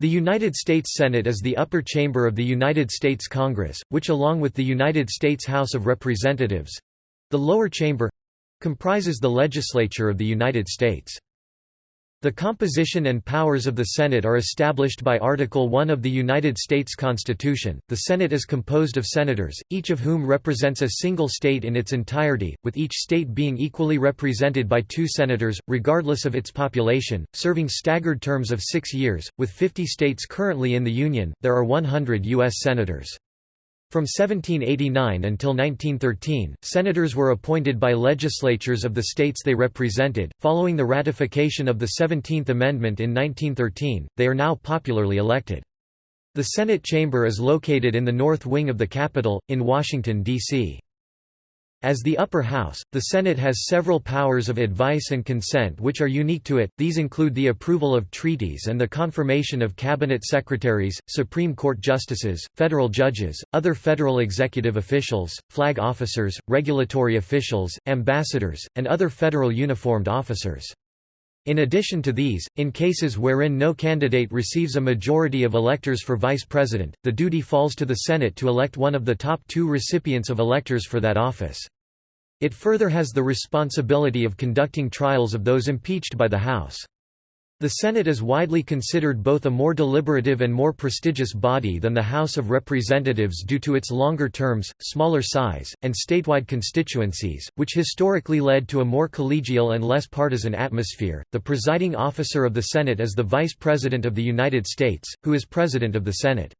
The United States Senate is the upper chamber of the United States Congress, which along with the United States House of Representatives—the lower chamber—comprises the legislature of the United States. The composition and powers of the Senate are established by Article 1 of the United States Constitution. The Senate is composed of senators, each of whom represents a single state in its entirety, with each state being equally represented by two senators, regardless of its population, serving staggered terms of six years. With 50 states currently in the Union, there are 100 U.S. senators. From 1789 until 1913, senators were appointed by legislatures of the states they represented. Following the ratification of the 17th Amendment in 1913, they are now popularly elected. The Senate chamber is located in the north wing of the Capitol, in Washington, D.C. As the upper house, the Senate has several powers of advice and consent which are unique to it, these include the approval of treaties and the confirmation of cabinet secretaries, Supreme Court justices, federal judges, other federal executive officials, flag officers, regulatory officials, ambassadors, and other federal uniformed officers. In addition to these, in cases wherein no candidate receives a majority of electors for vice president, the duty falls to the Senate to elect one of the top two recipients of electors for that office. It further has the responsibility of conducting trials of those impeached by the House. The Senate is widely considered both a more deliberative and more prestigious body than the House of Representatives due to its longer terms, smaller size, and statewide constituencies, which historically led to a more collegial and less partisan atmosphere. The presiding officer of the Senate is the Vice President of the United States, who is President of the Senate.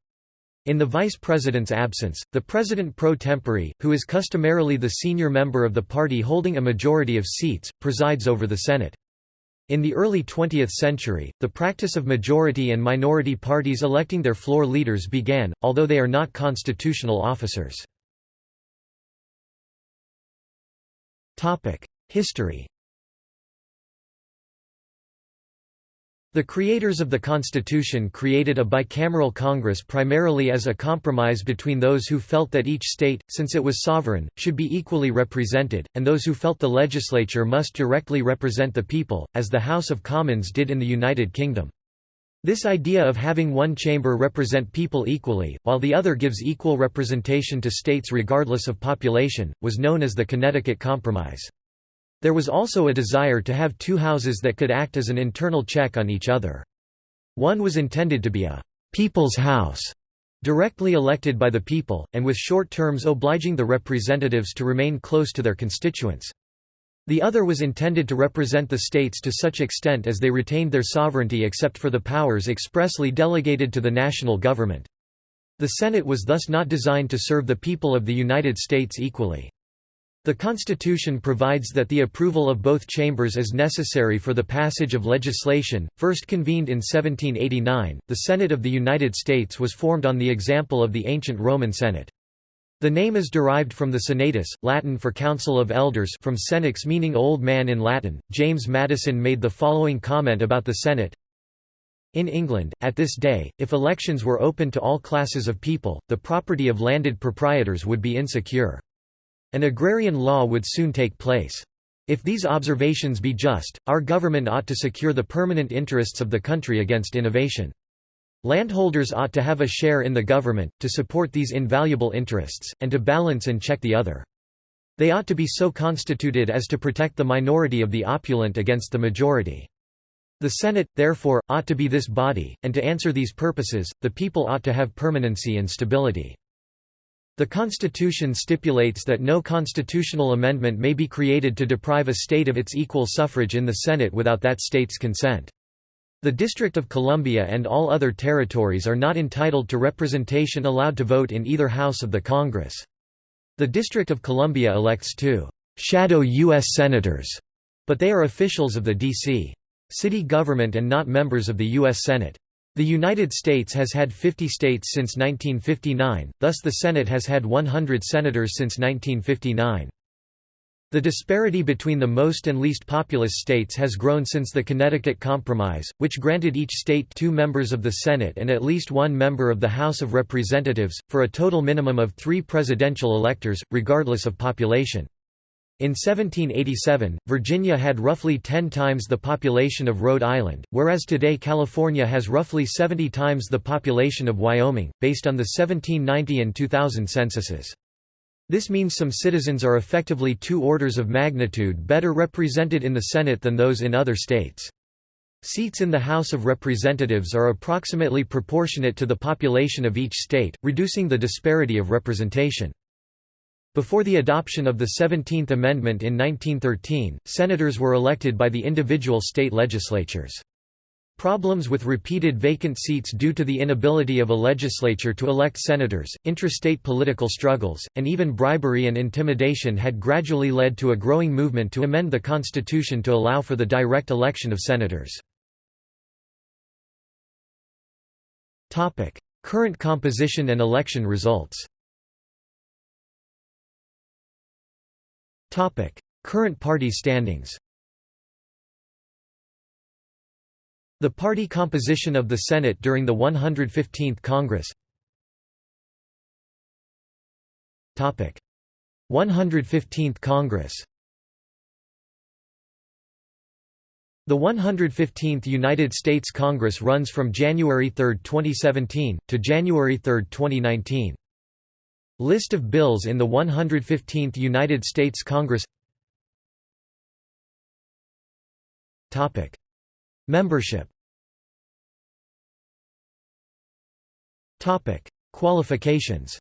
In the Vice President's absence, the President pro tempore, who is customarily the senior member of the party holding a majority of seats, presides over the Senate. In the early 20th century, the practice of majority and minority parties electing their floor leaders began, although they are not constitutional officers. History The creators of the Constitution created a bicameral Congress primarily as a compromise between those who felt that each state, since it was sovereign, should be equally represented, and those who felt the legislature must directly represent the people, as the House of Commons did in the United Kingdom. This idea of having one chamber represent people equally, while the other gives equal representation to states regardless of population, was known as the Connecticut Compromise. There was also a desire to have two houses that could act as an internal check on each other. One was intended to be a «people's house», directly elected by the people, and with short terms obliging the representatives to remain close to their constituents. The other was intended to represent the states to such extent as they retained their sovereignty except for the powers expressly delegated to the national government. The Senate was thus not designed to serve the people of the United States equally. The Constitution provides that the approval of both chambers is necessary for the passage of legislation. First convened in 1789, the Senate of the United States was formed on the example of the ancient Roman Senate. The name is derived from the Senatus, Latin for Council of Elders from senex meaning old man in Latin. James Madison made the following comment about the Senate in England, at this day, if elections were open to all classes of people, the property of landed proprietors would be insecure. An agrarian law would soon take place. If these observations be just, our government ought to secure the permanent interests of the country against innovation. Landholders ought to have a share in the government, to support these invaluable interests, and to balance and check the other. They ought to be so constituted as to protect the minority of the opulent against the majority. The Senate, therefore, ought to be this body, and to answer these purposes, the people ought to have permanency and stability. The Constitution stipulates that no constitutional amendment may be created to deprive a state of its equal suffrage in the Senate without that state's consent. The District of Columbia and all other territories are not entitled to representation allowed to vote in either house of the Congress. The District of Columbia elects two shadow U.S. Senators, but they are officials of the D.C. city government and not members of the U.S. Senate. The United States has had 50 states since 1959, thus the Senate has had 100 senators since 1959. The disparity between the most and least populous states has grown since the Connecticut Compromise, which granted each state two members of the Senate and at least one member of the House of Representatives, for a total minimum of three presidential electors, regardless of population. In 1787, Virginia had roughly 10 times the population of Rhode Island, whereas today California has roughly 70 times the population of Wyoming, based on the 1790 and 2000 censuses. This means some citizens are effectively two orders of magnitude better represented in the Senate than those in other states. Seats in the House of Representatives are approximately proportionate to the population of each state, reducing the disparity of representation. Before the adoption of the 17th Amendment in 1913, senators were elected by the individual state legislatures. Problems with repeated vacant seats due to the inability of a legislature to elect senators, intrastate political struggles, and even bribery and intimidation had gradually led to a growing movement to amend the Constitution to allow for the direct election of senators. Current composition and election results Current party standings The party composition of the Senate during the 115th Congress 115th Congress The 115th United States Congress runs from January 3, 2017, to January 3, 2019. List of bills in the 115th United States Congress Topic. Membership Topic. Qualifications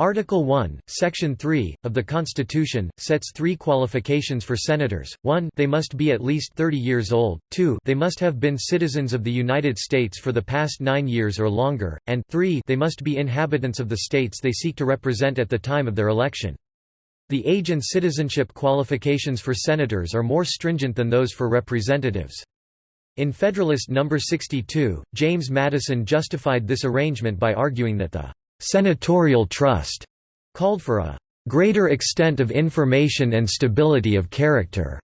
Article 1, Section 3, of the Constitution, sets three qualifications for senators, 1 they must be at least 30 years old, 2 they must have been citizens of the United States for the past nine years or longer, and 3 they must be inhabitants of the states they seek to represent at the time of their election. The age and citizenship qualifications for senators are more stringent than those for representatives. In Federalist No. 62, James Madison justified this arrangement by arguing that the «senatorial trust» called for a «greater extent of information and stability of character».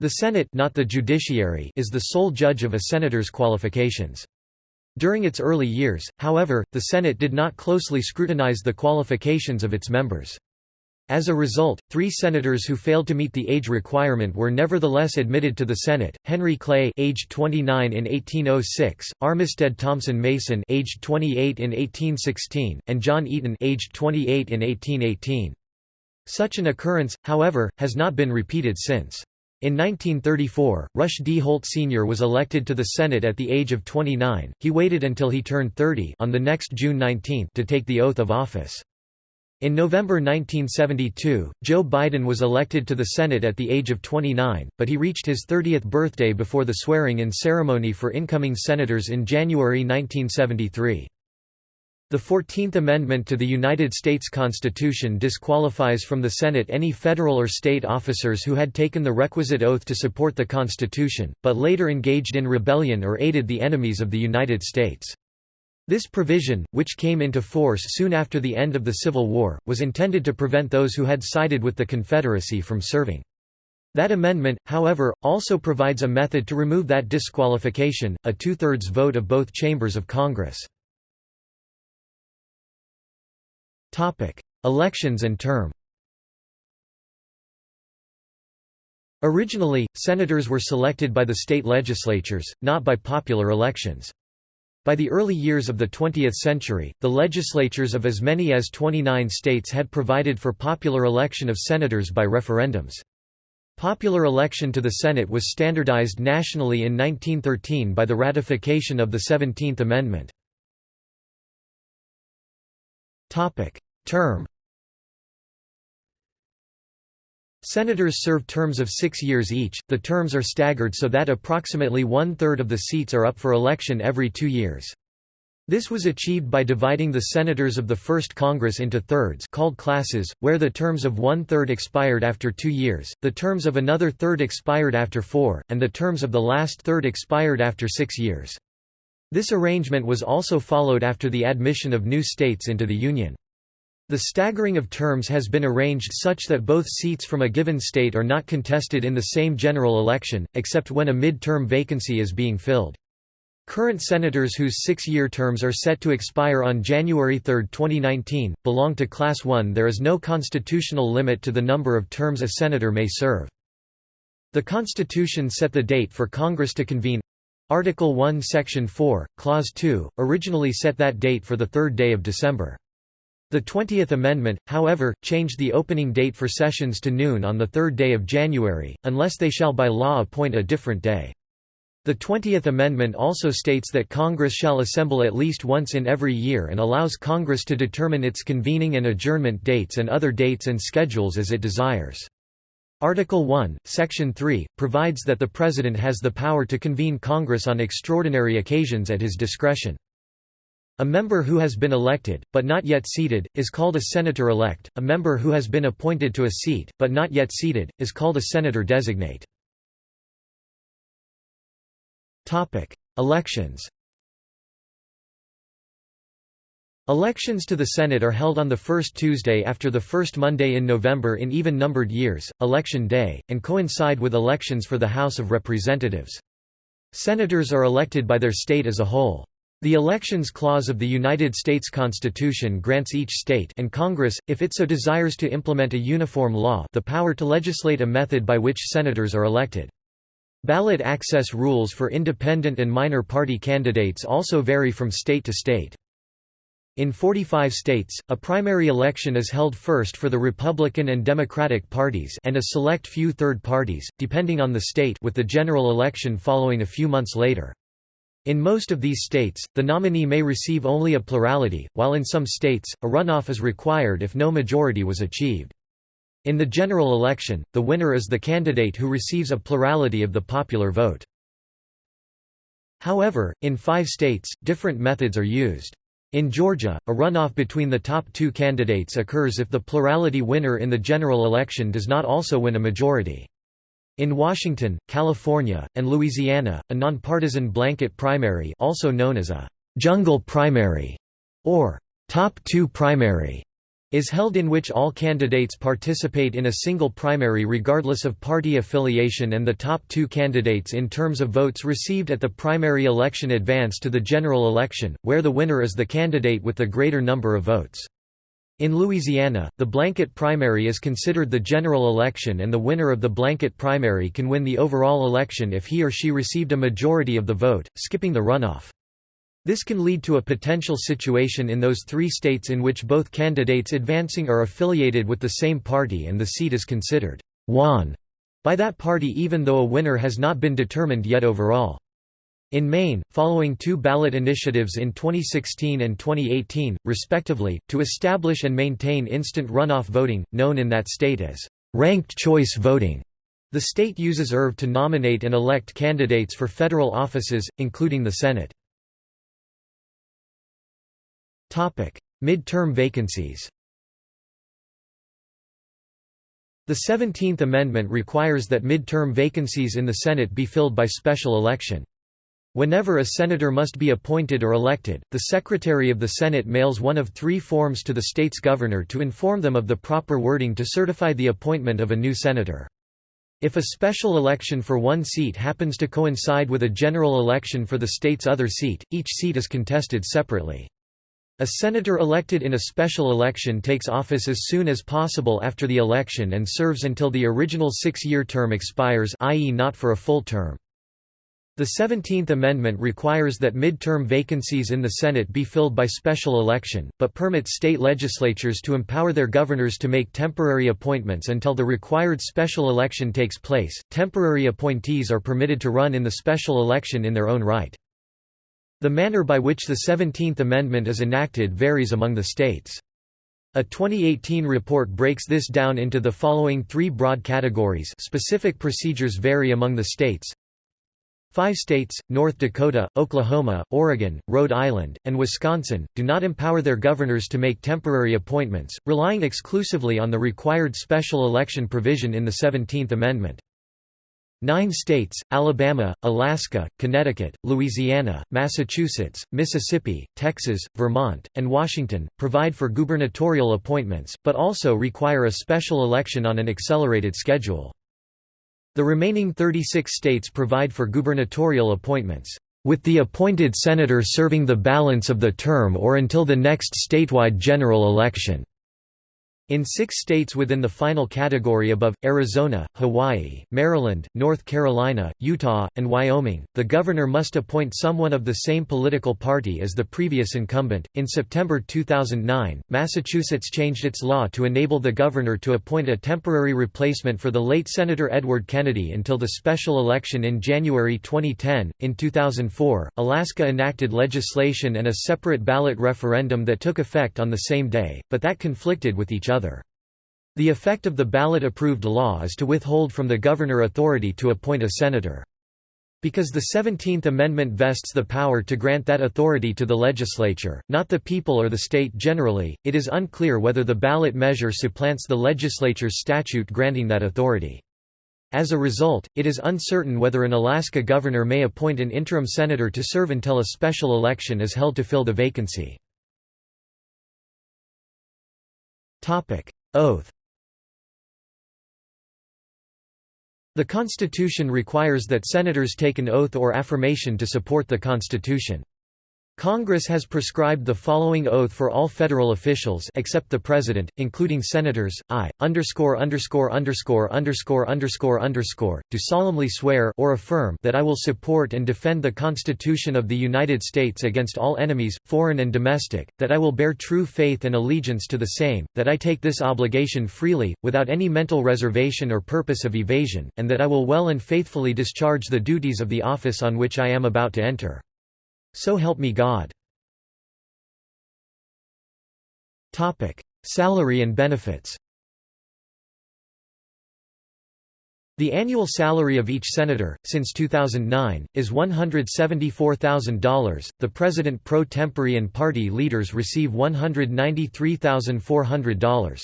The Senate not the judiciary is the sole judge of a senator's qualifications. During its early years, however, the Senate did not closely scrutinize the qualifications of its members. As a result, three senators who failed to meet the age requirement were nevertheless admitted to the Senate: Henry Clay, aged 29 in 1806; Armistead Thompson Mason, aged 28 in 1816; and John Eaton, aged 28 in 1818. Such an occurrence, however, has not been repeated since. In 1934, Rush D. Holt Sr. was elected to the Senate at the age of 29. He waited until he turned 30 on the next June 19 to take the oath of office. In November 1972, Joe Biden was elected to the Senate at the age of 29, but he reached his 30th birthday before the swearing-in ceremony for incoming senators in January 1973. The Fourteenth Amendment to the United States Constitution disqualifies from the Senate any federal or state officers who had taken the requisite oath to support the Constitution, but later engaged in rebellion or aided the enemies of the United States. This provision, which came into force soon after the end of the Civil War, was intended to prevent those who had sided with the Confederacy from serving. That amendment, however, also provides a method to remove that disqualification, a two-thirds vote of both chambers of Congress. Elections and term Originally, senators were selected by the state legislatures, not by popular elections. By the early years of the 20th century, the legislatures of as many as 29 states had provided for popular election of senators by referendums. Popular election to the Senate was standardized nationally in 1913 by the ratification of the Seventeenth Amendment. Term Senators serve terms of six years each, the terms are staggered so that approximately one-third of the seats are up for election every two years. This was achieved by dividing the senators of the First Congress into thirds called classes, where the terms of one-third expired after two years, the terms of another third expired after four, and the terms of the last third expired after six years. This arrangement was also followed after the admission of new states into the Union. The staggering of terms has been arranged such that both seats from a given state are not contested in the same general election, except when a mid-term vacancy is being filled. Current senators whose six-year terms are set to expire on January 3, 2019, belong to Class 1 There is no constitutional limit to the number of terms a senator may serve. The Constitution set the date for Congress to convene. Article 1 Section 4, Clause 2, originally set that date for the third day of December. The Twentieth Amendment, however, changed the opening date for sessions to noon on the third day of January, unless they shall by law appoint a different day. The Twentieth Amendment also states that Congress shall assemble at least once in every year and allows Congress to determine its convening and adjournment dates and other dates and schedules as it desires. Article 1, Section 3, provides that the President has the power to convene Congress on extraordinary occasions at his discretion. A member who has been elected, but not yet seated, is called a senator-elect. A member who has been appointed to a seat, but not yet seated, is called a senator-designate. Topic: Elections. Elections to the Senate are held on the first Tuesday after the first Monday in November in even-numbered years, Election Day, and coincide with elections for the House of Representatives. Senators are elected by their state as a whole. The Elections Clause of the United States Constitution grants each state and Congress, if it so desires to implement a uniform law the power to legislate a method by which senators are elected. Ballot access rules for independent and minor party candidates also vary from state to state. In 45 states, a primary election is held first for the Republican and Democratic parties and a select few third parties, depending on the state with the general election following a few months later. In most of these states, the nominee may receive only a plurality, while in some states, a runoff is required if no majority was achieved. In the general election, the winner is the candidate who receives a plurality of the popular vote. However, in five states, different methods are used. In Georgia, a runoff between the top two candidates occurs if the plurality winner in the general election does not also win a majority. In Washington, California, and Louisiana, a nonpartisan blanket primary also known as a «jungle primary» or «top two primary» is held in which all candidates participate in a single primary regardless of party affiliation and the top two candidates in terms of votes received at the primary election advance to the general election, where the winner is the candidate with the greater number of votes. In Louisiana, the blanket primary is considered the general election and the winner of the blanket primary can win the overall election if he or she received a majority of the vote, skipping the runoff. This can lead to a potential situation in those three states in which both candidates advancing are affiliated with the same party and the seat is considered won by that party even though a winner has not been determined yet overall. In Maine, following two ballot initiatives in 2016 and 2018, respectively, to establish and maintain instant runoff voting, known in that state as ranked choice voting, the state uses IRV to nominate and elect candidates for federal offices, including the Senate. Mid-term vacancies The Seventeenth Amendment requires that mid-term vacancies in the Senate be filled by special election. Whenever a senator must be appointed or elected, the Secretary of the Senate mails one of three forms to the state's governor to inform them of the proper wording to certify the appointment of a new senator. If a special election for one seat happens to coincide with a general election for the state's other seat, each seat is contested separately. A senator elected in a special election takes office as soon as possible after the election and serves until the original six-year term expires i.e. not for a full term. The Seventeenth Amendment requires that mid-term vacancies in the Senate be filled by special election, but permits state legislatures to empower their governors to make temporary appointments until the required special election takes place. Temporary appointees are permitted to run in the special election in their own right. The manner by which the Seventeenth Amendment is enacted varies among the states. A 2018 report breaks this down into the following three broad categories specific procedures vary among the states. Five states, North Dakota, Oklahoma, Oregon, Rhode Island, and Wisconsin, do not empower their governors to make temporary appointments, relying exclusively on the required special election provision in the Seventeenth Amendment. Nine states, Alabama, Alaska, Connecticut, Louisiana, Massachusetts, Mississippi, Texas, Vermont, and Washington, provide for gubernatorial appointments, but also require a special election on an accelerated schedule. The remaining 36 states provide for gubernatorial appointments. with the appointed senator serving the balance of the term or until the next statewide general election. In six states within the final category above, Arizona, Hawaii, Maryland, North Carolina, Utah, and Wyoming, the governor must appoint someone of the same political party as the previous incumbent. In September 2009, Massachusetts changed its law to enable the governor to appoint a temporary replacement for the late Senator Edward Kennedy until the special election in January 2010. In 2004, Alaska enacted legislation and a separate ballot referendum that took effect on the same day, but that conflicted with each other other. The effect of the ballot-approved law is to withhold from the governor authority to appoint a senator. Because the Seventeenth Amendment vests the power to grant that authority to the legislature, not the people or the state generally, it is unclear whether the ballot measure supplants the legislature's statute granting that authority. As a result, it is uncertain whether an Alaska governor may appoint an interim senator to serve until a special election is held to fill the vacancy. Oath The Constitution requires that senators take an oath or affirmation to support the Constitution. Congress has prescribed the following oath for all federal officials except the President, including Senators, I, underscore underscore underscore underscore underscore underscore, do solemnly swear or affirm that I will support and defend the Constitution of the United States against all enemies, foreign and domestic, that I will bear true faith and allegiance to the same, that I take this obligation freely, without any mental reservation or purpose of evasion, and that I will well and faithfully discharge the duties of the office on which I am about to enter. So help me God. Topic: Salary and benefits The annual salary of each senator, since 2009, is $174,000. The president pro tempore and party leaders receive $193,400.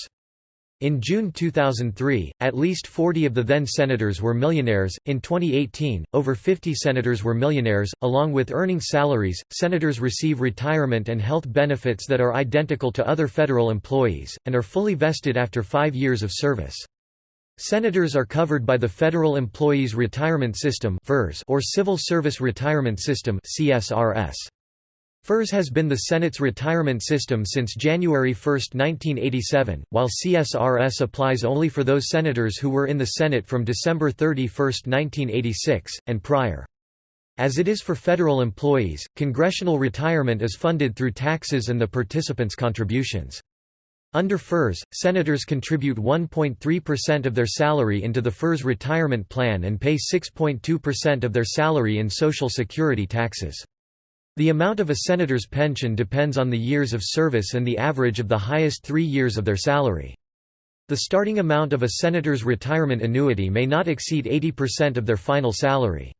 In June 2003, at least 40 of the then senators were millionaires. In 2018, over 50 senators were millionaires. Along with earning salaries, senators receive retirement and health benefits that are identical to other federal employees, and are fully vested after five years of service. Senators are covered by the Federal Employees Retirement System or Civil Service Retirement System CSRS. FERS has been the Senate's retirement system since January 1, 1987, while CSRS applies only for those senators who were in the Senate from December 31, 1986, and prior. As it is for federal employees, congressional retirement is funded through taxes and the participants' contributions. Under FERS, senators contribute 1.3% of their salary into the FERS retirement plan and pay 6.2% of their salary in Social Security taxes. The amount of a senator's pension depends on the years of service and the average of the highest three years of their salary. The starting amount of a senator's retirement annuity may not exceed 80% of their final salary.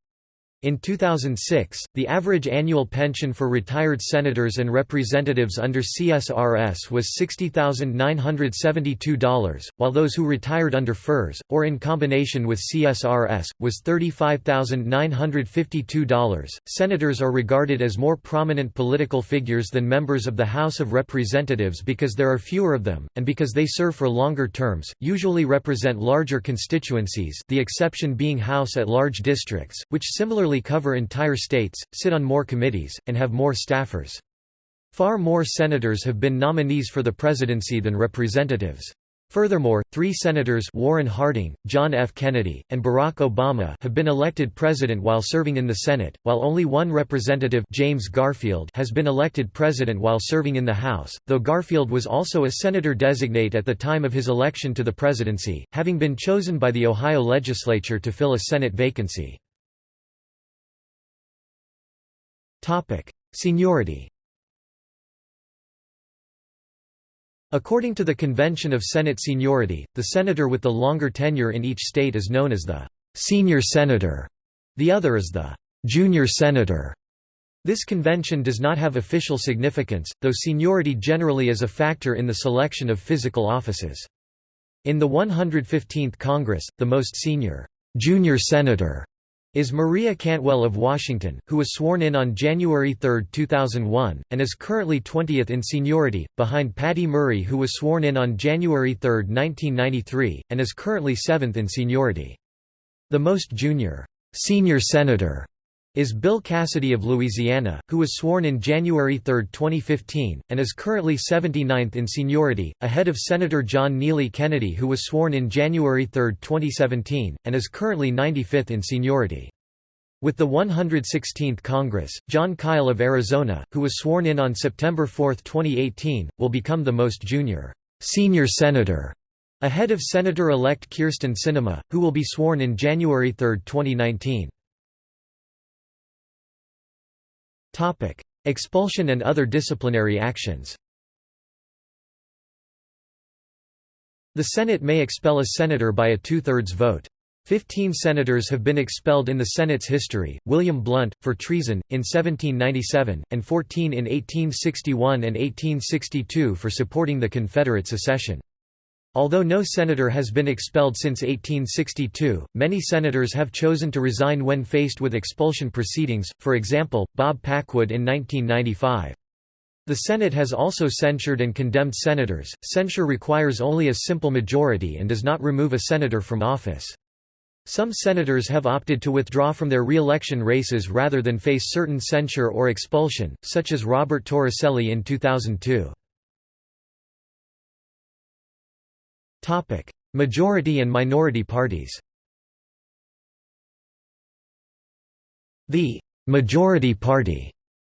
In 2006, the average annual pension for retired senators and representatives under CSRS was $60,972, while those who retired under FERS, or in combination with CSRS, was $35,952. Senators are regarded as more prominent political figures than members of the House of Representatives because there are fewer of them, and because they serve for longer terms, usually represent larger constituencies, the exception being House at large districts, which similarly cover entire states, sit on more committees, and have more staffers. Far more senators have been nominees for the presidency than representatives. Furthermore, three senators Warren Harding, John F. Kennedy, and Barack Obama have been elected president while serving in the Senate, while only one representative James Garfield has been elected president while serving in the House, though Garfield was also a senator-designate at the time of his election to the presidency, having been chosen by the Ohio legislature to fill a Senate vacancy. Seniority According to the Convention of Senate Seniority, the senator with the longer tenure in each state is known as the «senior senator», the other is the «junior senator». This convention does not have official significance, though seniority generally is a factor in the selection of physical offices. In the 115th Congress, the most senior «junior senator» is Maria Cantwell of Washington, who was sworn in on January 3, 2001, and is currently 20th in seniority, behind Patty Murray who was sworn in on January 3, 1993, and is currently 7th in seniority. The most junior, senior senator is Bill Cassidy of Louisiana, who was sworn in January 3, 2015, and is currently 79th in seniority, ahead of Senator John Neely Kennedy who was sworn in January 3, 2017, and is currently 95th in seniority. With the 116th Congress, Jon Kyl of Arizona, who was sworn in on September 4, 2018, will become the most junior senior senator, ahead of Senator-elect Kyrsten Sinema, who will be sworn in January 3, 2019. Topic: Expulsion and other disciplinary actions. The Senate may expel a senator by a two-thirds vote. Fifteen senators have been expelled in the Senate's history, William Blount, for treason, in 1797, and 14 in 1861 and 1862 for supporting the Confederate secession. Although no senator has been expelled since 1862, many senators have chosen to resign when faced with expulsion proceedings, for example, Bob Packwood in 1995. The Senate has also censured and condemned senators. Censure requires only a simple majority and does not remove a senator from office. Some senators have opted to withdraw from their re-election races rather than face certain censure or expulsion, such as Robert Torricelli in 2002. Topic: Majority and minority parties. The majority party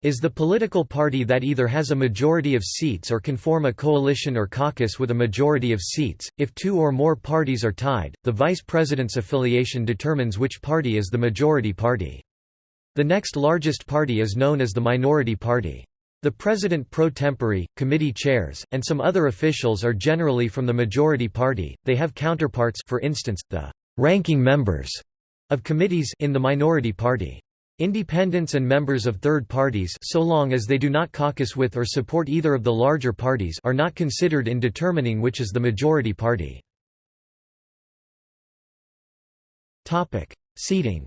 is the political party that either has a majority of seats or can form a coalition or caucus with a majority of seats. If two or more parties are tied, the vice president's affiliation determines which party is the majority party. The next largest party is known as the minority party. The president pro tempore, committee chairs, and some other officials are generally from the majority party. They have counterparts for instance, the ranking members of committees in the minority party. Independents and members of third parties so long as they do not caucus with or support either of the larger parties are not considered in determining which is the majority party. Seating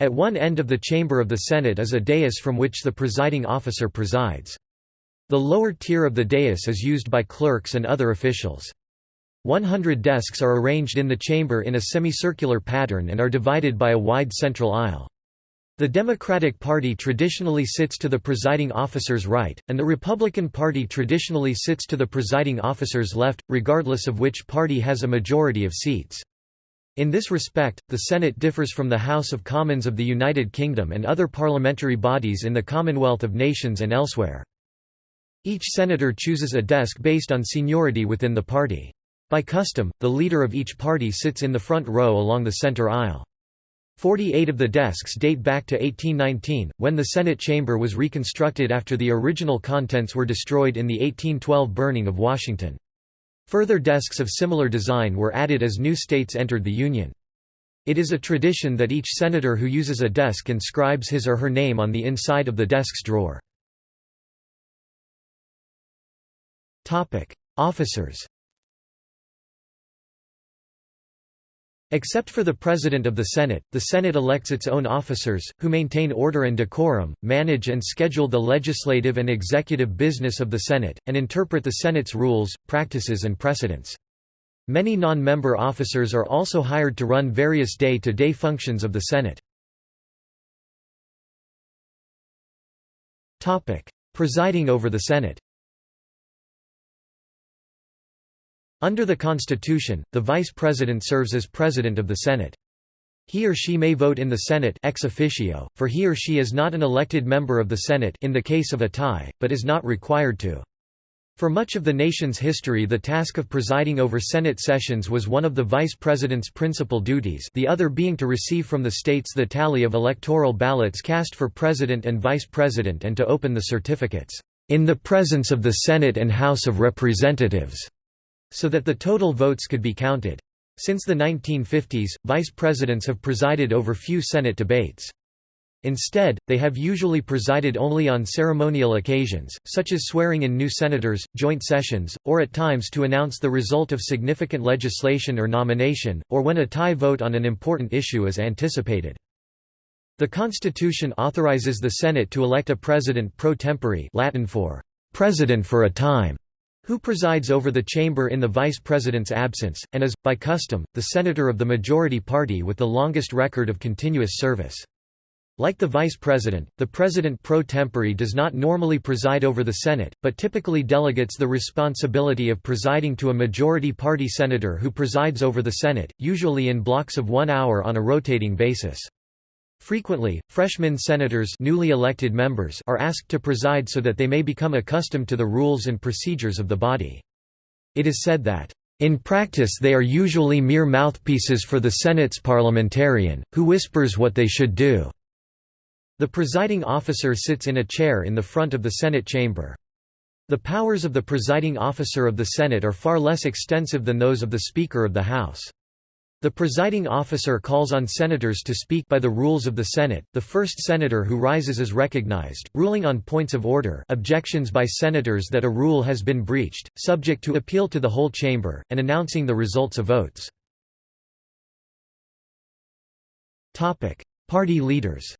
At one end of the chamber of the Senate is a dais from which the presiding officer presides. The lower tier of the dais is used by clerks and other officials. 100 desks are arranged in the chamber in a semicircular pattern and are divided by a wide central aisle. The Democratic Party traditionally sits to the presiding officer's right, and the Republican Party traditionally sits to the presiding officer's left, regardless of which party has a majority of seats. In this respect, the Senate differs from the House of Commons of the United Kingdom and other parliamentary bodies in the Commonwealth of Nations and elsewhere. Each senator chooses a desk based on seniority within the party. By custom, the leader of each party sits in the front row along the center aisle. Forty-eight of the desks date back to 1819, when the Senate chamber was reconstructed after the original contents were destroyed in the 1812 burning of Washington. Further desks of similar design were added as new states entered the Union. It is a tradition that each senator who uses a desk inscribes his or her name on the inside of the desk's drawer. Officers Except for the President of the Senate, the Senate elects its own officers, who maintain order and decorum, manage and schedule the legislative and executive business of the Senate, and interpret the Senate's rules, practices and precedents. Many non-member officers are also hired to run various day-to-day -day functions of the Senate. Presiding over the Senate Under the Constitution, the Vice President serves as President of the Senate. He or she may vote in the Senate ex officio, for he or she is not an elected member of the Senate in the case of a tie, but is not required to. For much of the nation's history the task of presiding over Senate sessions was one of the Vice President's principal duties the other being to receive from the states the tally of electoral ballots cast for President and Vice President and to open the certificates, "...in the presence of the Senate and House of Representatives." So that the total votes could be counted. Since the 1950s, vice presidents have presided over few Senate debates. Instead, they have usually presided only on ceremonial occasions, such as swearing in new senators, joint sessions, or at times to announce the result of significant legislation or nomination, or when a tie vote on an important issue is anticipated. The Constitution authorizes the Senate to elect a president pro tempore Latin for «president for a time», who presides over the chamber in the vice president's absence, and is, by custom, the senator of the majority party with the longest record of continuous service. Like the vice president, the president pro tempore does not normally preside over the Senate, but typically delegates the responsibility of presiding to a majority party senator who presides over the Senate, usually in blocks of one hour on a rotating basis. Frequently, freshman senators newly elected members are asked to preside so that they may become accustomed to the rules and procedures of the body. It is said that, "...in practice they are usually mere mouthpieces for the Senate's parliamentarian, who whispers what they should do." The presiding officer sits in a chair in the front of the Senate chamber. The powers of the presiding officer of the Senate are far less extensive than those of the Speaker of the House. The presiding officer calls on senators to speak by the rules of the Senate. The first senator who rises is recognized, ruling on points of order, objections by senators that a rule has been breached, subject to appeal to the whole chamber, and announcing the results of votes. Topic: Party leaders.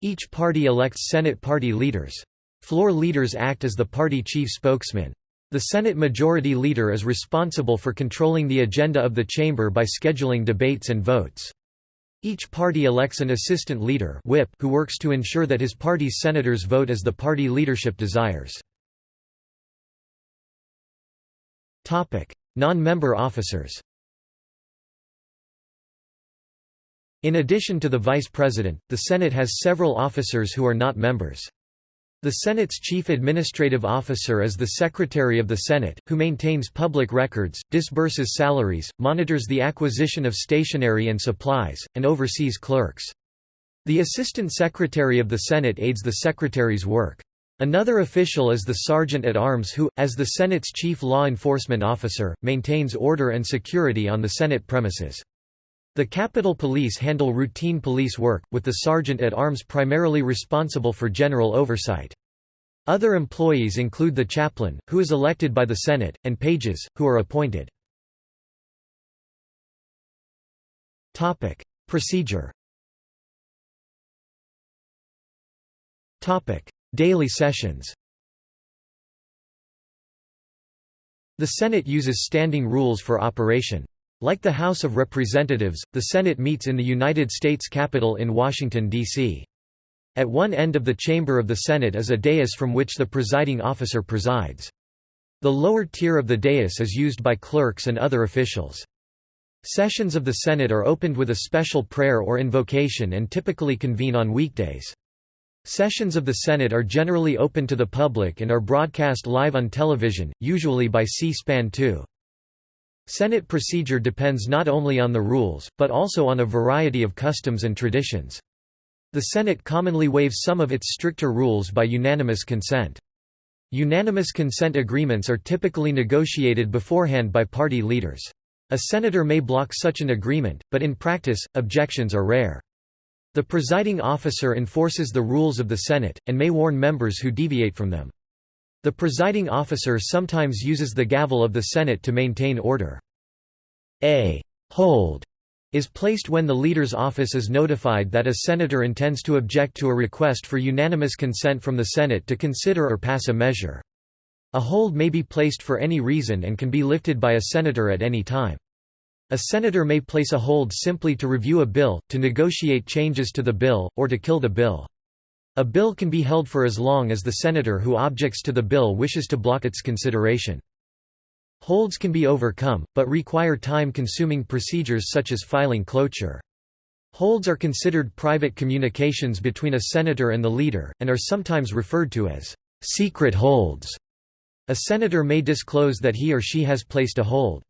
Each party elects Senate party leaders. Floor leaders act as the party chief spokesman. The Senate Majority Leader is responsible for controlling the agenda of the chamber by scheduling debates and votes. Each party elects an assistant leader whip who works to ensure that his party's senators vote as the party leadership desires. Non-member officers In addition to the vice president, the Senate has several officers who are not members. The Senate's chief administrative officer is the Secretary of the Senate, who maintains public records, disburses salaries, monitors the acquisition of stationery and supplies, and oversees clerks. The Assistant Secretary of the Senate aids the Secretary's work. Another official is the Sergeant at Arms who, as the Senate's chief law enforcement officer, maintains order and security on the Senate premises. The Capitol Police handle routine police work, with the Sergeant at Arms primarily responsible for general oversight. Other employees include the chaplain, who is elected by the Senate, and pages, who are appointed. Topic: Procedure Topic: Daily sessions The Senate uses standing rules for operation. Like the House of Representatives, the Senate meets in the United States Capitol in Washington, D.C. At one end of the chamber of the Senate is a dais from which the presiding officer presides. The lower tier of the dais is used by clerks and other officials. Sessions of the Senate are opened with a special prayer or invocation and typically convene on weekdays. Sessions of the Senate are generally open to the public and are broadcast live on television, usually by C-SPAN 2. Senate procedure depends not only on the rules, but also on a variety of customs and traditions. The Senate commonly waives some of its stricter rules by unanimous consent. Unanimous consent agreements are typically negotiated beforehand by party leaders. A senator may block such an agreement, but in practice, objections are rare. The presiding officer enforces the rules of the Senate, and may warn members who deviate from them. The presiding officer sometimes uses the gavel of the Senate to maintain order. A hold is placed when the leader's office is notified that a senator intends to object to a request for unanimous consent from the Senate to consider or pass a measure. A hold may be placed for any reason and can be lifted by a senator at any time. A senator may place a hold simply to review a bill, to negotiate changes to the bill, or to kill the bill. A bill can be held for as long as the senator who objects to the bill wishes to block its consideration. Holds can be overcome, but require time-consuming procedures such as filing cloture. Holds are considered private communications between a senator and the leader, and are sometimes referred to as secret holds. A senator may disclose that he or she has placed a hold.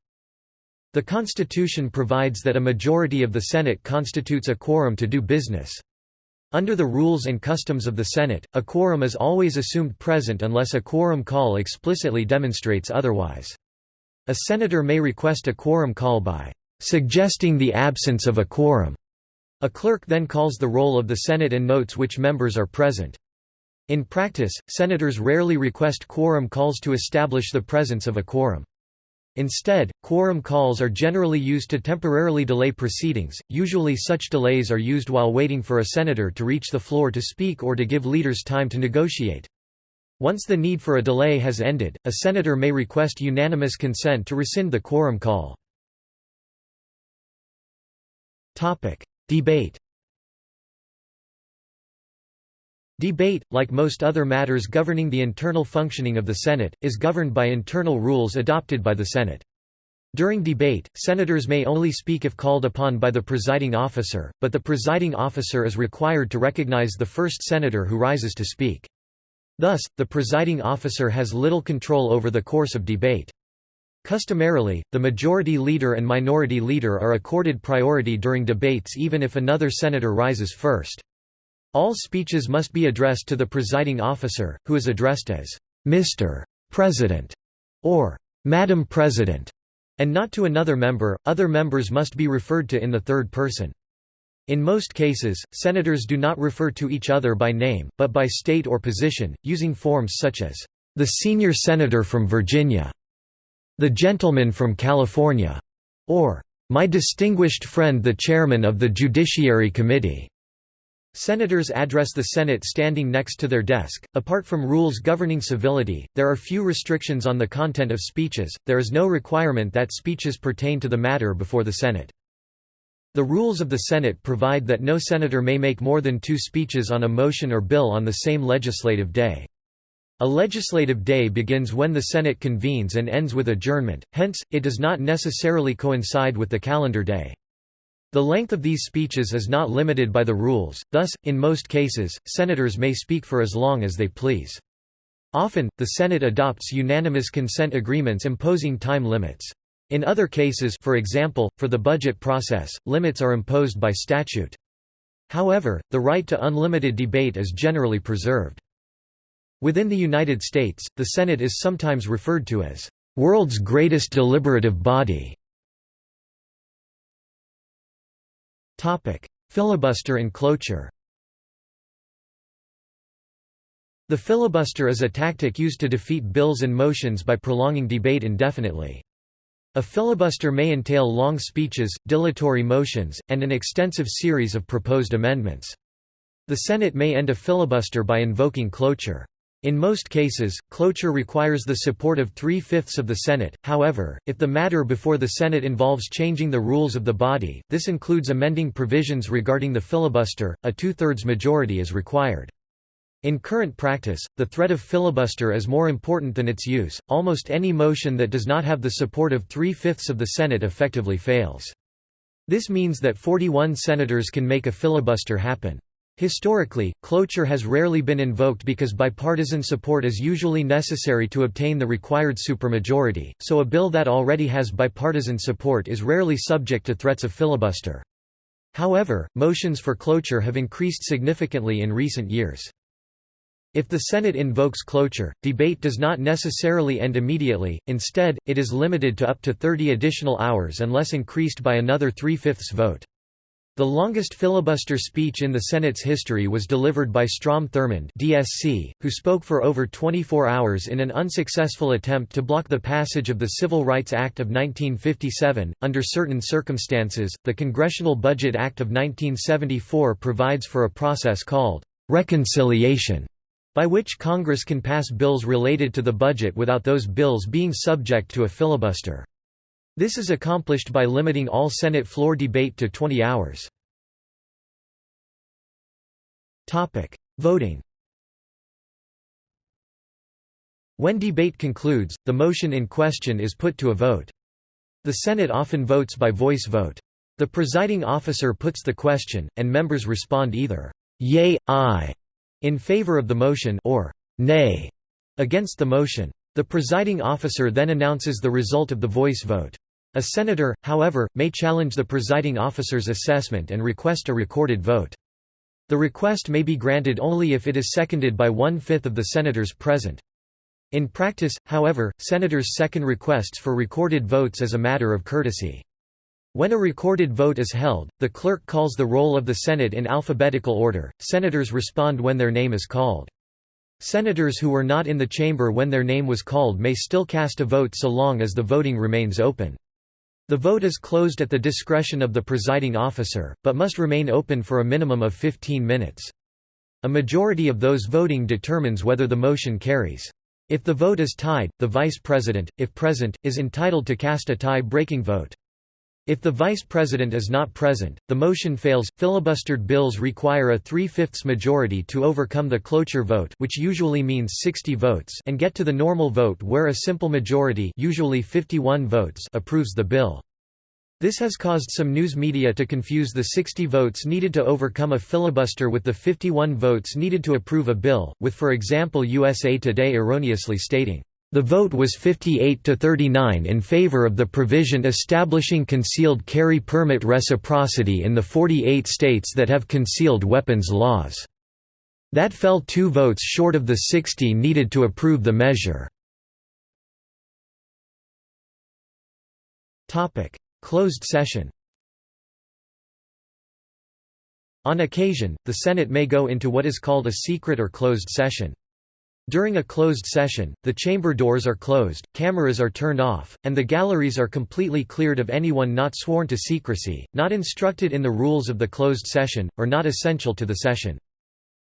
The Constitution provides that a majority of the Senate constitutes a quorum to do business. Under the rules and customs of the Senate, a quorum is always assumed present unless a quorum call explicitly demonstrates otherwise. A senator may request a quorum call by suggesting the absence of a quorum. A clerk then calls the roll of the Senate and notes which members are present. In practice, senators rarely request quorum calls to establish the presence of a quorum. Instead, quorum calls are generally used to temporarily delay proceedings, usually such delays are used while waiting for a senator to reach the floor to speak or to give leaders time to negotiate. Once the need for a delay has ended, a senator may request unanimous consent to rescind the quorum call. Debate Debate, like most other matters governing the internal functioning of the Senate, is governed by internal rules adopted by the Senate. During debate, senators may only speak if called upon by the presiding officer, but the presiding officer is required to recognize the first senator who rises to speak. Thus, the presiding officer has little control over the course of debate. Customarily, the majority leader and minority leader are accorded priority during debates even if another senator rises first. All speeches must be addressed to the presiding officer, who is addressed as Mr. President or Madam President, and not to another member. Other members must be referred to in the third person. In most cases, senators do not refer to each other by name, but by state or position, using forms such as the senior senator from Virginia, the gentleman from California, or my distinguished friend the chairman of the Judiciary Committee. Senators address the Senate standing next to their desk. Apart from rules governing civility, there are few restrictions on the content of speeches, there is no requirement that speeches pertain to the matter before the Senate. The rules of the Senate provide that no senator may make more than two speeches on a motion or bill on the same legislative day. A legislative day begins when the Senate convenes and ends with adjournment, hence, it does not necessarily coincide with the calendar day. The length of these speeches is not limited by the rules, thus, in most cases, senators may speak for as long as they please. Often, the Senate adopts unanimous consent agreements imposing time limits. In other cases for example, for the budget process, limits are imposed by statute. However, the right to unlimited debate is generally preserved. Within the United States, the Senate is sometimes referred to as, "...world's greatest deliberative body." Filibuster and cloture The filibuster is a tactic used to defeat bills and motions by prolonging debate indefinitely. A filibuster may entail long speeches, dilatory motions, and an extensive series of proposed amendments. The Senate may end a filibuster by invoking cloture. In most cases, cloture requires the support of three-fifths of the Senate, however, if the matter before the Senate involves changing the rules of the body, this includes amending provisions regarding the filibuster, a two-thirds majority is required. In current practice, the threat of filibuster is more important than its use, almost any motion that does not have the support of three-fifths of the Senate effectively fails. This means that 41 senators can make a filibuster happen. Historically, cloture has rarely been invoked because bipartisan support is usually necessary to obtain the required supermajority, so a bill that already has bipartisan support is rarely subject to threats of filibuster. However, motions for cloture have increased significantly in recent years. If the Senate invokes cloture, debate does not necessarily end immediately, instead, it is limited to up to 30 additional hours unless increased by another three-fifths vote. The longest filibuster speech in the Senate's history was delivered by Strom Thurmond DSC, who spoke for over 24 hours in an unsuccessful attempt to block the passage of the Civil Rights Act of 1957. Under certain circumstances, the Congressional Budget Act of 1974 provides for a process called reconciliation, by which Congress can pass bills related to the budget without those bills being subject to a filibuster. This is accomplished by limiting all Senate floor debate to 20 hours. Voting When debate concludes, the motion in question is put to a vote. The Senate often votes by voice vote. The presiding officer puts the question, and members respond either, yea, aye, in favor of the motion or nay, against the motion. The presiding officer then announces the result of the voice vote. A senator, however, may challenge the presiding officer's assessment and request a recorded vote. The request may be granted only if it is seconded by one-fifth of the senators present. In practice, however, senators second requests for recorded votes as a matter of courtesy. When a recorded vote is held, the clerk calls the roll of the Senate in alphabetical order, senators respond when their name is called. Senators who were not in the chamber when their name was called may still cast a vote so long as the voting remains open. The vote is closed at the discretion of the presiding officer, but must remain open for a minimum of 15 minutes. A majority of those voting determines whether the motion carries. If the vote is tied, the vice president, if present, is entitled to cast a tie-breaking vote. If the vice president is not present, the motion fails. Filibustered bills require a three-fifths majority to overcome the cloture vote, which usually means 60 votes, and get to the normal vote where a simple majority, usually 51 votes, approves the bill. This has caused some news media to confuse the 60 votes needed to overcome a filibuster with the 51 votes needed to approve a bill, with for example USA Today erroneously stating, the vote was 58 to 39 in favor of the provision establishing concealed carry permit reciprocity in the 48 states that have concealed weapons laws. That fell two votes short of the 60 needed to approve the measure. Closed session On occasion, the Senate may go into what is called a secret or closed session. During a closed session, the chamber doors are closed, cameras are turned off, and the galleries are completely cleared of anyone not sworn to secrecy, not instructed in the rules of the closed session, or not essential to the session.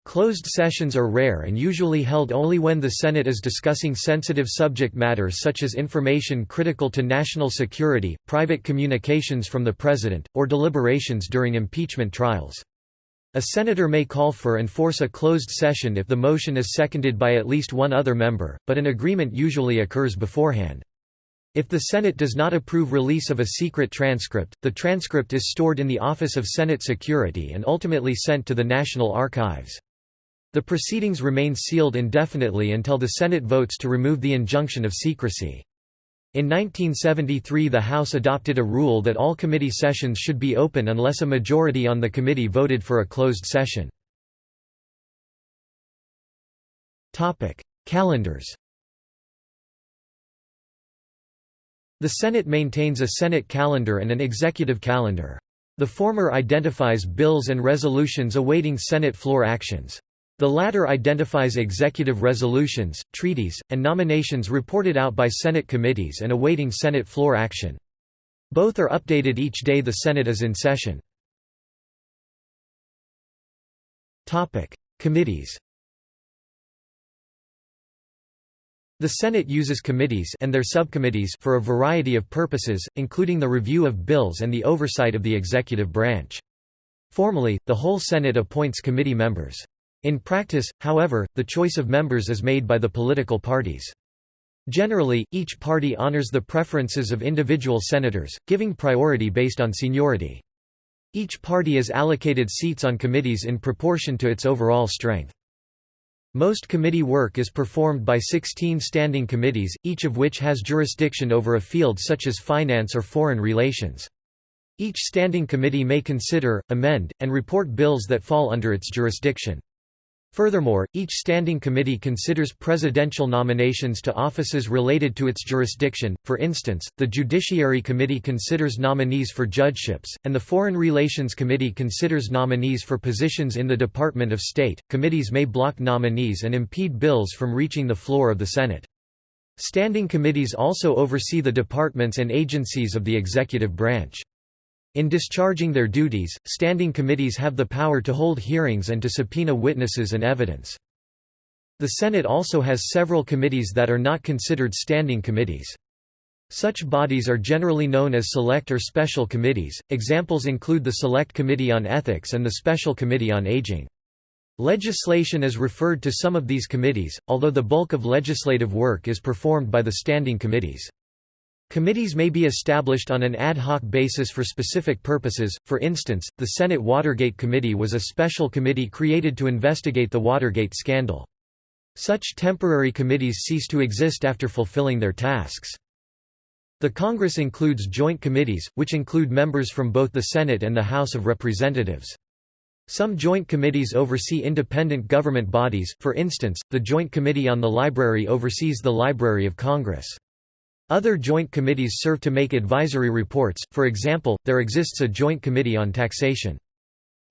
Closed sessions are rare and usually held only when the Senate is discussing sensitive subject matter such as information critical to national security, private communications from the President, or deliberations during impeachment trials. A senator may call for and force a closed session if the motion is seconded by at least one other member, but an agreement usually occurs beforehand. If the Senate does not approve release of a secret transcript, the transcript is stored in the Office of Senate Security and ultimately sent to the National Archives. The proceedings remain sealed indefinitely until the Senate votes to remove the injunction of secrecy. In 1973 the House adopted a rule that all committee sessions should be open unless a majority on the committee voted for a closed session. Calendars The Senate maintains a Senate calendar and an executive calendar. The former identifies bills and resolutions awaiting Senate floor actions. The latter identifies executive resolutions, treaties, and nominations reported out by Senate committees and awaiting Senate floor action. Both are updated each day the Senate is in session. Committees The Senate uses committees and their subcommittees for a variety of purposes, including the review of bills and the oversight of the executive branch. Formally, the whole Senate appoints committee members. In practice, however, the choice of members is made by the political parties. Generally, each party honors the preferences of individual senators, giving priority based on seniority. Each party is allocated seats on committees in proportion to its overall strength. Most committee work is performed by 16 standing committees, each of which has jurisdiction over a field such as finance or foreign relations. Each standing committee may consider, amend, and report bills that fall under its jurisdiction. Furthermore, each standing committee considers presidential nominations to offices related to its jurisdiction, for instance, the Judiciary Committee considers nominees for judgeships, and the Foreign Relations Committee considers nominees for positions in the Department of State. Committees may block nominees and impede bills from reaching the floor of the Senate. Standing committees also oversee the departments and agencies of the executive branch. In discharging their duties, standing committees have the power to hold hearings and to subpoena witnesses and evidence. The Senate also has several committees that are not considered standing committees. Such bodies are generally known as select or special committees. Examples include the Select Committee on Ethics and the Special Committee on Aging. Legislation is referred to some of these committees, although the bulk of legislative work is performed by the standing committees. Committees may be established on an ad hoc basis for specific purposes, for instance, the Senate Watergate Committee was a special committee created to investigate the Watergate scandal. Such temporary committees cease to exist after fulfilling their tasks. The Congress includes joint committees, which include members from both the Senate and the House of Representatives. Some joint committees oversee independent government bodies, for instance, the Joint Committee on the Library oversees the Library of Congress. Other joint committees serve to make advisory reports, for example, there exists a joint committee on taxation.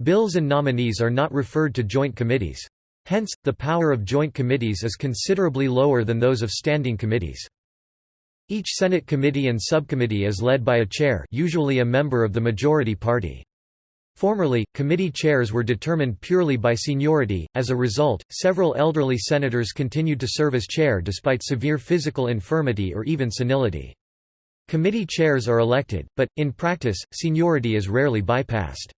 Bills and nominees are not referred to joint committees. Hence, the power of joint committees is considerably lower than those of standing committees. Each Senate committee and subcommittee is led by a chair usually a member of the majority party. Formerly, committee chairs were determined purely by seniority, as a result, several elderly senators continued to serve as chair despite severe physical infirmity or even senility. Committee chairs are elected, but, in practice, seniority is rarely bypassed.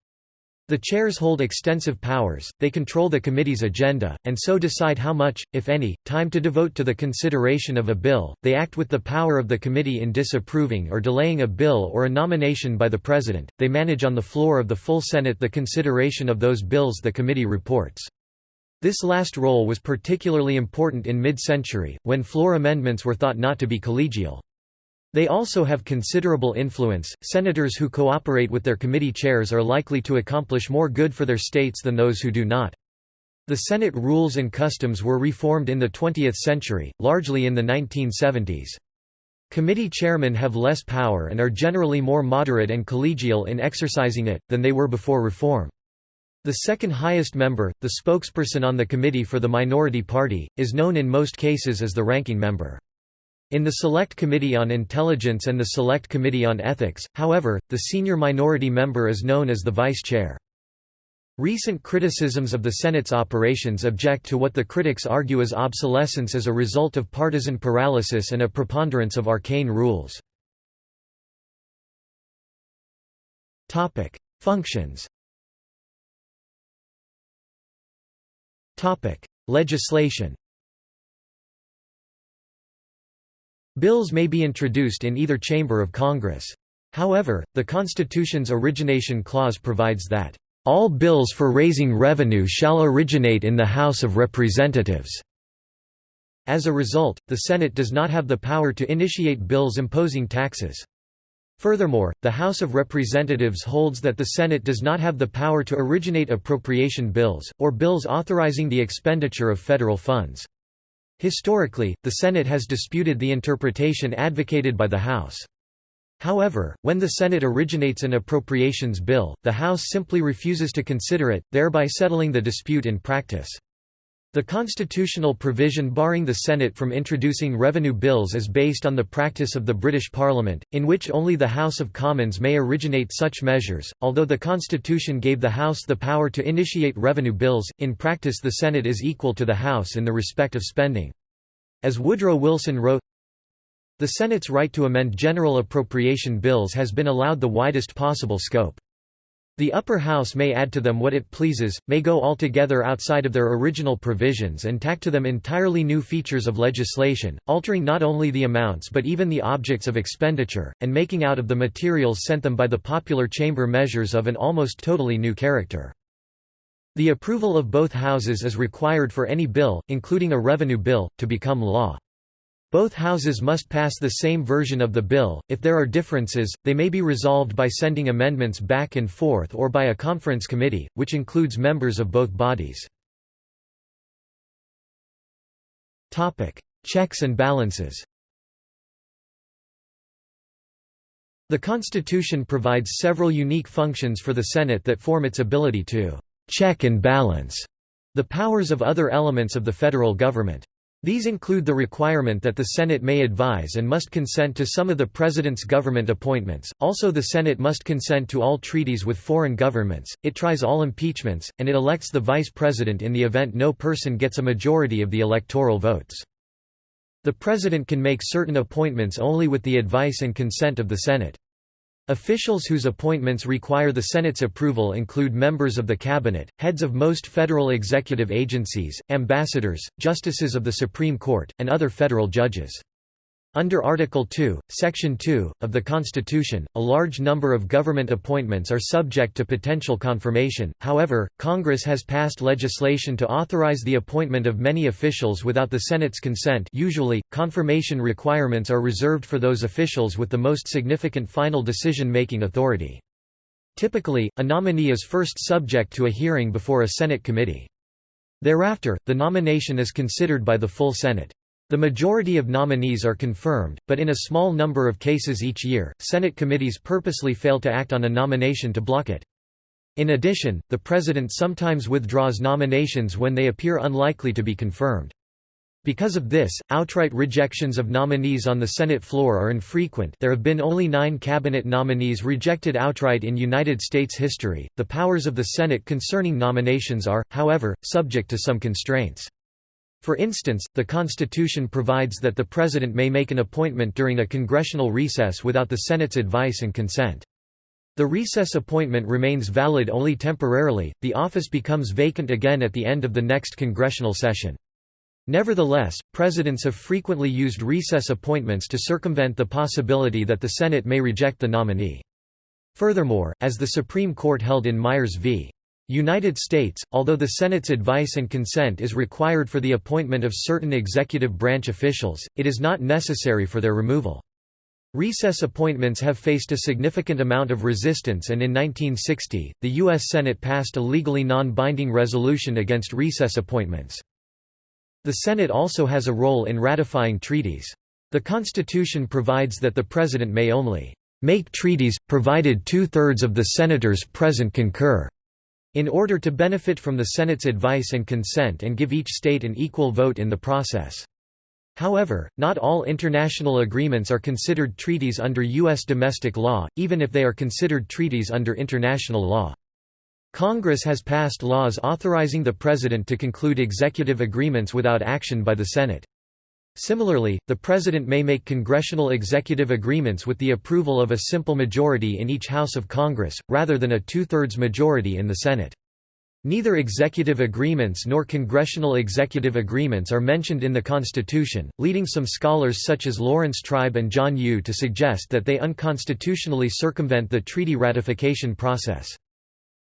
The chairs hold extensive powers, they control the committee's agenda, and so decide how much, if any, time to devote to the consideration of a bill. They act with the power of the committee in disapproving or delaying a bill or a nomination by the president. They manage on the floor of the full Senate the consideration of those bills the committee reports. This last role was particularly important in mid-century, when floor amendments were thought not to be collegial. They also have considerable influence. Senators who cooperate with their committee chairs are likely to accomplish more good for their states than those who do not. The Senate rules and customs were reformed in the 20th century, largely in the 1970s. Committee chairmen have less power and are generally more moderate and collegial in exercising it, than they were before reform. The second highest member, the spokesperson on the committee for the minority party, is known in most cases as the ranking member. In the Select Committee on Intelligence and the Select Committee on Ethics, however, the senior minority member is known as the vice chair. Recent criticisms of the Senate's operations object to what the critics argue is obsolescence as a result of partisan paralysis and a preponderance of arcane rules. Functions Legislation Bills may be introduced in either chamber of Congress. However, the Constitution's origination clause provides that, "...all bills for raising revenue shall originate in the House of Representatives." As a result, the Senate does not have the power to initiate bills imposing taxes. Furthermore, the House of Representatives holds that the Senate does not have the power to originate appropriation bills, or bills authorizing the expenditure of federal funds. Historically, the Senate has disputed the interpretation advocated by the House. However, when the Senate originates an appropriations bill, the House simply refuses to consider it, thereby settling the dispute in practice. The constitutional provision barring the Senate from introducing revenue bills is based on the practice of the British Parliament, in which only the House of Commons may originate such measures. Although the Constitution gave the House the power to initiate revenue bills, in practice the Senate is equal to the House in the respect of spending. As Woodrow Wilson wrote, the Senate's right to amend general appropriation bills has been allowed the widest possible scope. The upper house may add to them what it pleases, may go altogether outside of their original provisions and tack to them entirely new features of legislation, altering not only the amounts but even the objects of expenditure, and making out of the materials sent them by the popular chamber measures of an almost totally new character. The approval of both houses is required for any bill, including a revenue bill, to become law. Both houses must pass the same version of the bill. If there are differences, they may be resolved by sending amendments back and forth or by a conference committee, which includes members of both bodies. Topic: Checks and balances. The Constitution provides several unique functions for the Senate that form its ability to check and balance the powers of other elements of the federal government. These include the requirement that the Senate may advise and must consent to some of the President's government appointments, also the Senate must consent to all treaties with foreign governments, it tries all impeachments, and it elects the Vice President in the event no person gets a majority of the electoral votes. The President can make certain appointments only with the advice and consent of the Senate. Officials whose appointments require the Senate's approval include members of the Cabinet, heads of most federal executive agencies, ambassadors, justices of the Supreme Court, and other federal judges. Under Article 2, Section 2, of the Constitution, a large number of government appointments are subject to potential confirmation, however, Congress has passed legislation to authorize the appointment of many officials without the Senate's consent usually, confirmation requirements are reserved for those officials with the most significant final decision-making authority. Typically, a nominee is first subject to a hearing before a Senate committee. Thereafter, the nomination is considered by the full Senate. The majority of nominees are confirmed, but in a small number of cases each year, Senate committees purposely fail to act on a nomination to block it. In addition, the President sometimes withdraws nominations when they appear unlikely to be confirmed. Because of this, outright rejections of nominees on the Senate floor are infrequent there have been only nine cabinet nominees rejected outright in United States history. The powers of the Senate concerning nominations are, however, subject to some constraints. For instance, the Constitution provides that the President may make an appointment during a congressional recess without the Senate's advice and consent. The recess appointment remains valid only temporarily, the office becomes vacant again at the end of the next congressional session. Nevertheless, presidents have frequently used recess appointments to circumvent the possibility that the Senate may reject the nominee. Furthermore, as the Supreme Court held in Myers v. United States, although the Senate's advice and consent is required for the appointment of certain executive branch officials, it is not necessary for their removal. Recess appointments have faced a significant amount of resistance and in 1960, the U.S. Senate passed a legally non-binding resolution against recess appointments. The Senate also has a role in ratifying treaties. The Constitution provides that the President may only make treaties, provided two-thirds of the senators present concur, in order to benefit from the Senate's advice and consent and give each state an equal vote in the process. However, not all international agreements are considered treaties under U.S. domestic law, even if they are considered treaties under international law. Congress has passed laws authorizing the President to conclude executive agreements without action by the Senate. Similarly, the President may make congressional executive agreements with the approval of a simple majority in each House of Congress, rather than a two-thirds majority in the Senate. Neither executive agreements nor congressional executive agreements are mentioned in the Constitution, leading some scholars such as Laurence Tribe and John Yoo to suggest that they unconstitutionally circumvent the treaty ratification process.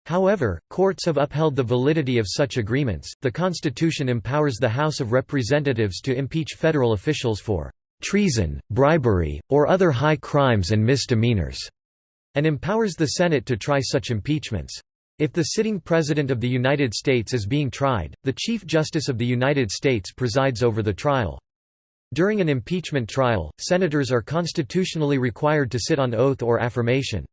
However, courts have upheld the validity of such agreements. The Constitution empowers the House of Representatives to impeach federal officials for treason, bribery, or other high crimes and misdemeanors, and empowers the Senate to try such impeachments. If the sitting President of the United States is being tried, the Chief Justice of the United States presides over the trial. During an impeachment trial, senators are constitutionally required to sit on oath or affirmation.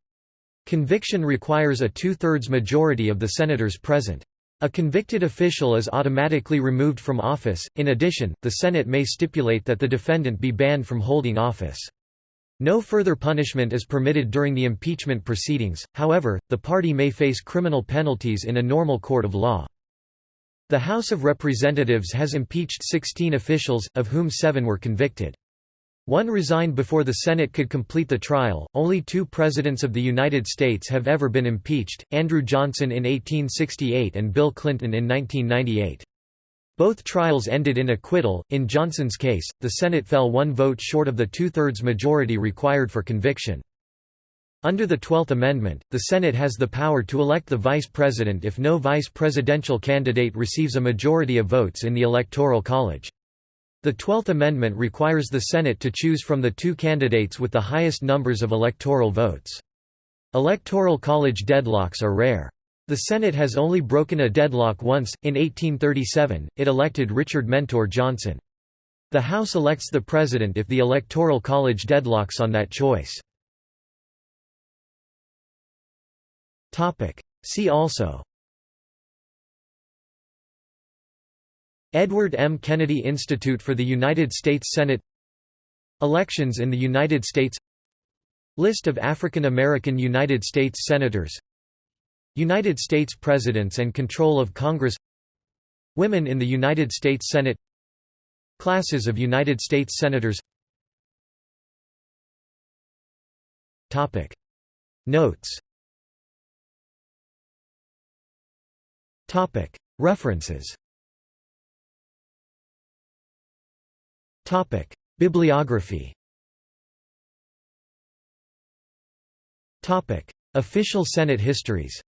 Conviction requires a two-thirds majority of the senators present. A convicted official is automatically removed from office. In addition, the Senate may stipulate that the defendant be banned from holding office. No further punishment is permitted during the impeachment proceedings, however, the party may face criminal penalties in a normal court of law. The House of Representatives has impeached 16 officials, of whom seven were convicted. One resigned before the Senate could complete the trial. Only two presidents of the United States have ever been impeached Andrew Johnson in 1868 and Bill Clinton in 1998. Both trials ended in acquittal. In Johnson's case, the Senate fell one vote short of the two thirds majority required for conviction. Under the Twelfth Amendment, the Senate has the power to elect the vice president if no vice presidential candidate receives a majority of votes in the Electoral College. The Twelfth Amendment requires the Senate to choose from the two candidates with the highest numbers of electoral votes. Electoral college deadlocks are rare. The Senate has only broken a deadlock once, in 1837, it elected Richard Mentor Johnson. The House elects the President if the Electoral College deadlocks on that choice. See also Edward M. Kennedy Institute for the United States Senate Elections in the United States List of African American United States Senators United States Presidents and Control of Congress Women in the United States Senate Classes of United States Senators Topic. Notes Topic. References Topic: Bibliography. Topic: Official Senate histories.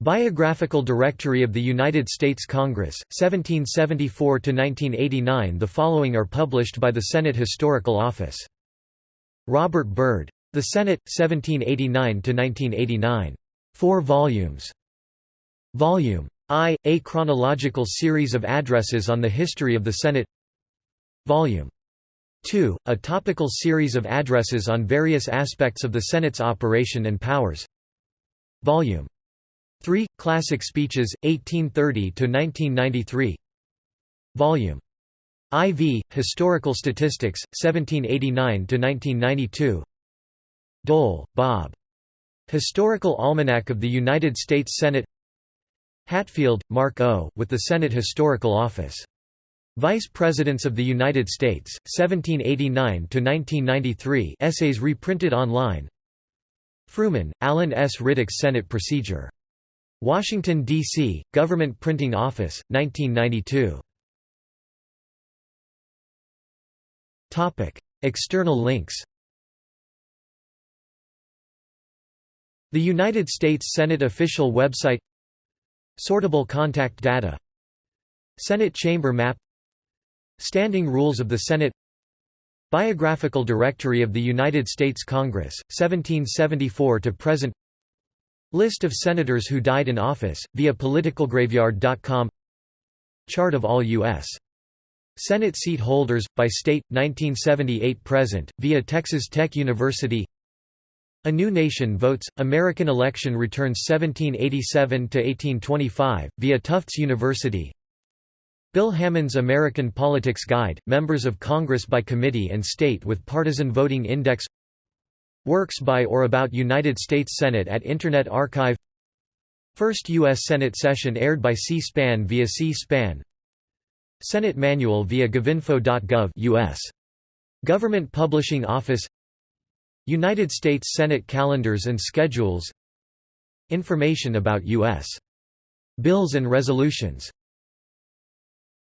Biographical Directory of the United States Congress, 1774 to 1989. The following are published by the Senate Historical Office. Robert Byrd. The Senate, 1789 to 1989. 4 volumes. Volume I. A chronological series of addresses on the history of the Senate Volume 2. A topical series of addresses on various aspects of the Senate's operation and powers Volume 3. Classic Speeches, 1830–1993 Volume IV, Historical Statistics, 1789–1992 Dole, Bob. Historical Almanac of the United States Senate Hatfield, Mark O., with the Senate Historical Office. Vice Presidents of the United States, 1789–1993 essays reprinted online Frumin, Alan S. Riddick's Senate Procedure. Washington, D.C., Government Printing Office, 1992. External links The United States Senate official website Sortable contact data. Senate chamber map. Standing Rules of the Senate. Biographical Directory of the United States Congress, 1774 to present. List of senators who died in office, via politicalgraveyard.com Chart of all U.S. Senate seat holders, by state, 1978–present, via Texas Tech University a New Nation Votes, American Election Returns 1787–1825, via Tufts University. Bill Hammond's American Politics Guide, Members of Congress by Committee and State with Partisan Voting Index. Works by or about United States Senate at Internet Archive. First U.S. Senate session aired by C-SPAN via C-SPAN. Senate Manual via govinfo.gov US. Government Publishing Office United States Senate calendars and schedules Information about U.S. bills and resolutions